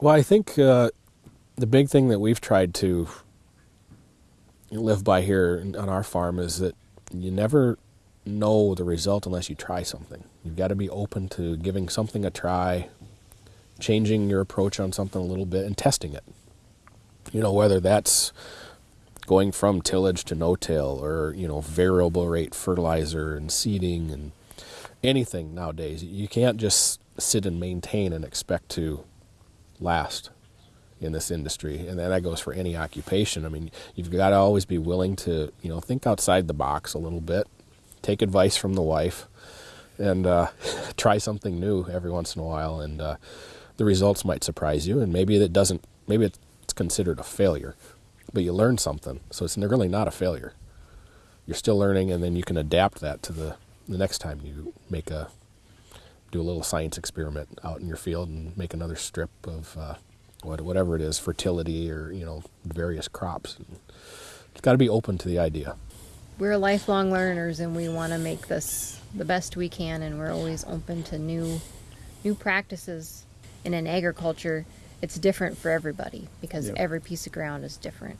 Well, I think uh, the big thing that we've tried to live by here on our farm is that you never know the result unless you try something. You've got to be open to giving something a try, changing your approach on something a little bit, and testing it. You know, whether that's going from tillage to no-till or, you know, variable rate fertilizer and seeding and anything nowadays. You can't just sit and maintain and expect to last in this industry, and that goes for any occupation. I mean, you've got to always be willing to, you know, think outside the box a little bit, take advice from the wife, and uh, try something new every once in a while. And uh, the results might surprise you, and maybe it doesn't. Maybe it's considered a failure, but you learn something, so it's really not a failure. You're still learning, and then you can adapt that to the the next time you make a do a little science experiment out in your field and make another strip of uh, what, whatever it is, fertility or you know various crops. It's got to be open to the idea. We're lifelong learners, and we want to make this the best we can, and we're always open to new new practices. in an agriculture, it's different for everybody because Yep. every piece of ground is different.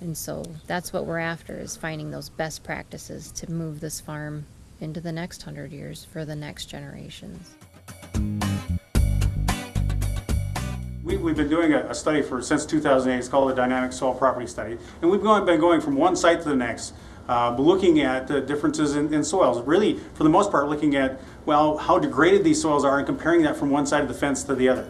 And so that's what we're after is finding those best practices to move this farm into the next hundred years for the next generations. We, we've been doing a, a study for since 2008. It's called the Dynamic Soil Property Study, and we've gone, been going from one site to the next, uh, looking at the differences in, in soils. Really, for the most part, looking at well how degraded these soils are and comparing that from one side of the fence to the other.